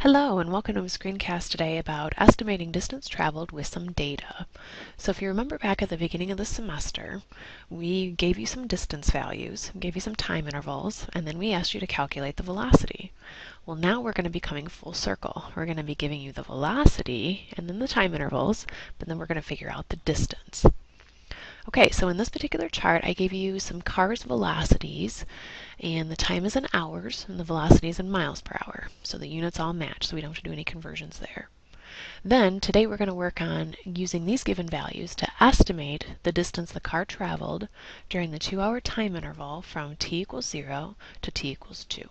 Hello and welcome to a screencast today about estimating distance traveled with some data. So if you remember back at the beginning of the semester, we gave you some distance values, gave you some time intervals, and then we asked you to calculate the velocity. Well now we're going to be coming full circle. We're going to be giving you the velocity and then the time intervals, but then we're going to figure out the distance. Okay, so in this particular chart, I gave you some cars' velocities, and the time is in hours, and the velocity is in miles per hour. So the units all match, so we don't have to do any conversions there. Then, today we're going to work on using these given values to estimate the distance the car traveled during the two-hour time interval from t equals 0 to t equals 2.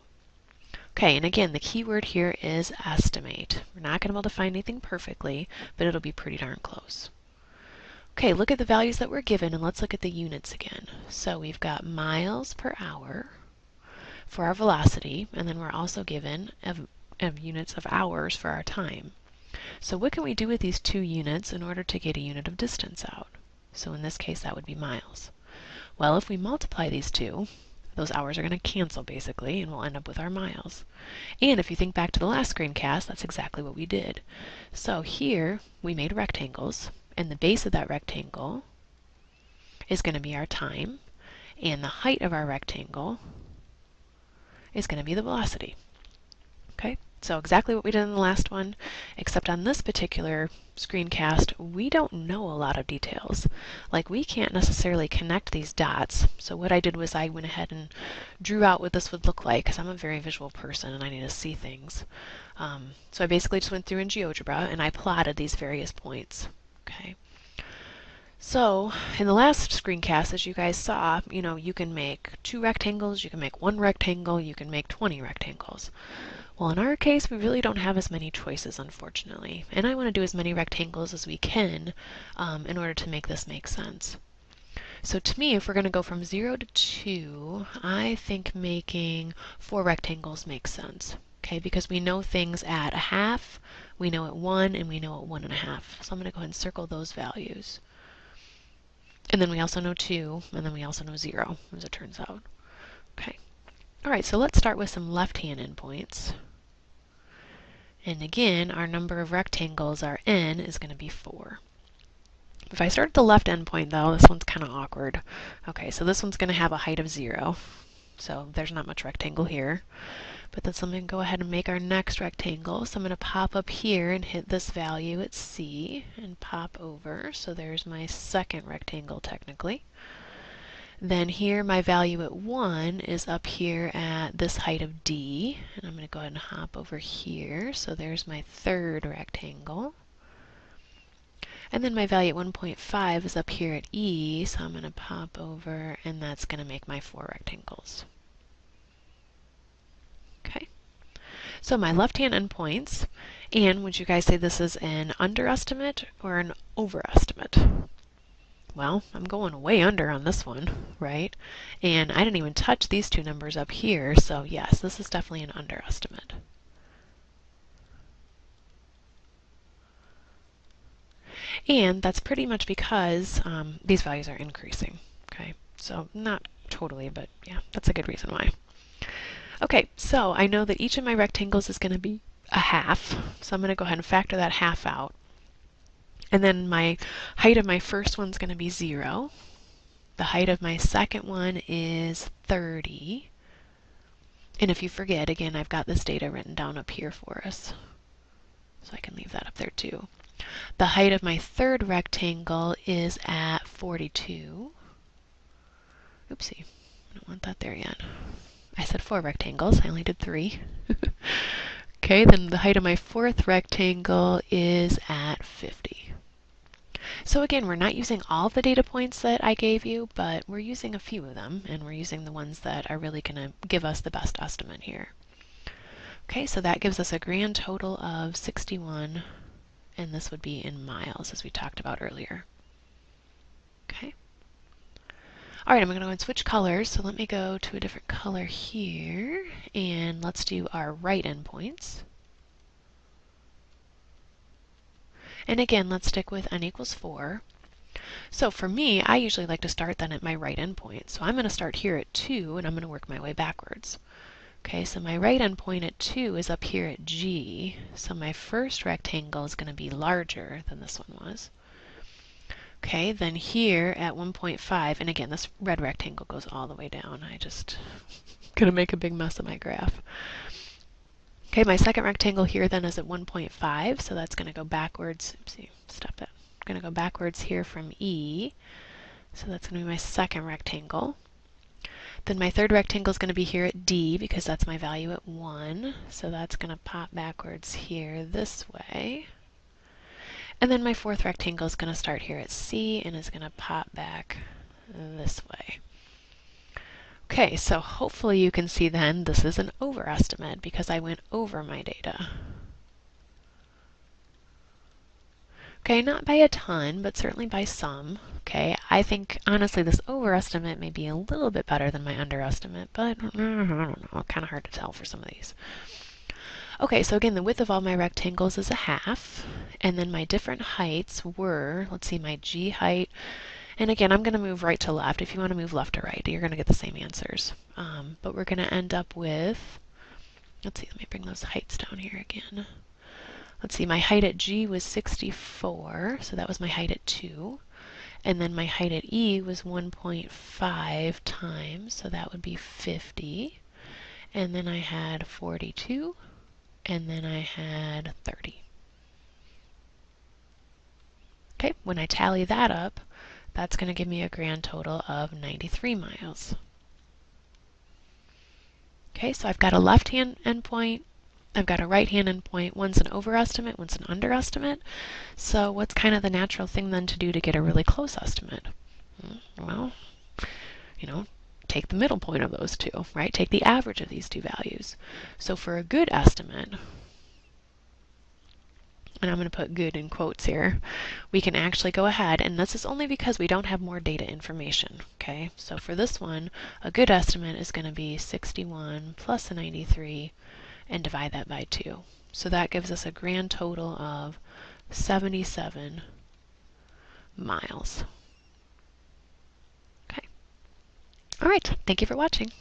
Okay, and again, the key word here is estimate. We're not going to be able to find anything perfectly, but it'll be pretty darn close. Okay, look at the values that were given and let's look at the units again. So we've got miles per hour for our velocity, and then we're also given of, of units of hours for our time. So what can we do with these two units in order to get a unit of distance out? So in this case, that would be miles. Well, if we multiply these two, those hours are going to cancel basically, and we'll end up with our miles. And if you think back to the last screencast, that's exactly what we did. So here, we made rectangles, and the base of that rectangle is going to be our time, and the height of our rectangle is going to be the velocity. Okay, so exactly what we did in the last one, except on this particular screencast, we don't know a lot of details. Like we can't necessarily connect these dots. So what I did was I went ahead and drew out what this would look like, because I'm a very visual person and I need to see things. Um, so I basically just went through in GeoGebra and I plotted these various points. Okay. So in the last screencast, as you guys saw, you know, you can make two rectangles, you can make one rectangle, you can make 20 rectangles. Well, in our case, we really don't have as many choices, unfortunately. And I want to do as many rectangles as we can um, in order to make this make sense. So to me, if we're going to go from 0 to 2, I think making four rectangles makes sense. Okay, because we know things at a half, we know at 1, and we know at 1 and a half. So I'm going to go ahead and circle those values. And then we also know 2, and then we also know 0, as it turns out. Okay. All right, so let's start with some left-hand endpoints. And again, our number of rectangles, our n, is going to be 4. If I start at the left endpoint, though, this one's kind of awkward. Okay, so this one's going to have a height of 0. So there's not much rectangle here. But then so I'm going to go ahead and make our next rectangle. So I'm going to pop up here and hit this value at C and pop over. So there's my second rectangle technically. Then here my value at 1 is up here at this height of D. And I'm going to go ahead and hop over here. So there's my third rectangle. And then my value at 1.5 is up here at E, so I'm going to pop over, and that's going to make my four rectangles. Okay. So my left-hand endpoints, and would you guys say this is an underestimate or an overestimate? Well, I'm going way under on this one, right? And I didn't even touch these two numbers up here, so yes, this is definitely an underestimate. And that's pretty much because um, these values are increasing, okay? So not totally, but yeah, that's a good reason why. Okay, so I know that each of my rectangles is going to be a half, so I'm going to go ahead and factor that half out. And then my height of my first one's going to be 0. The height of my second one is 30. And if you forget, again, I've got this data written down up here for us. So I can leave that up there too. The height of my third rectangle is at 42. Oopsie, I don't want that there yet. I said four rectangles, I only did three. okay, then the height of my fourth rectangle is at 50. So again, we're not using all the data points that I gave you, but we're using a few of them, and we're using the ones that are really going to give us the best estimate here. Okay, so that gives us a grand total of 61, and this would be in miles, as we talked about earlier. Okay. All right, I'm going to go and switch colors. So let me go to a different color here. And let's do our right endpoints. And again, let's stick with n equals 4. So for me, I usually like to start then at my right endpoint. So I'm going to start here at 2, and I'm going to work my way backwards. Okay, so my right endpoint at 2 is up here at G, so my first rectangle is going to be larger than this one was. Okay, then here at 1.5, and again, this red rectangle goes all the way down. I just gonna make a big mess of my graph. Okay, my second rectangle here then is at 1.5, so that's gonna go backwards. Oopsie, stop that. I'm gonna go backwards here from E. So that's gonna be my second rectangle. Then my third rectangle is going to be here at D because that's my value at 1. So that's going to pop backwards here this way. And then my fourth rectangle is going to start here at C and is going to pop back this way. Okay, so hopefully you can see then this is an overestimate because I went over my data. Okay, not by a ton, but certainly by some. Okay, I think honestly this overestimate may be a little bit better than my underestimate, but I don't know, kind of hard to tell for some of these. Okay, so again, the width of all my rectangles is a half, and then my different heights were, let's see, my G height, and again, I'm going to move right to left. If you want to move left to right, you're going to get the same answers. Um, but we're going to end up with, let's see, let me bring those heights down here again. Let's see, my height at G was 64, so that was my height at 2. And then my height at E was 1.5 times, so that would be 50. And then I had 42, and then I had 30. Okay, when I tally that up, that's going to give me a grand total of 93 miles. Okay, so I've got a left-hand endpoint, I've got a right-hand endpoint. One's an overestimate, one's an underestimate. So what's kind of the natural thing then to do to get a really close estimate? Hmm, well, you know, take the middle point of those two, right? Take the average of these two values. So for a good estimate, and I'm going to put good in quotes here, we can actually go ahead, and this is only because we don't have more data information, okay? So for this one, a good estimate is going to be 61 plus a 93 and divide that by 2. So that gives us a grand total of 77 miles. Okay. All right, thank you for watching.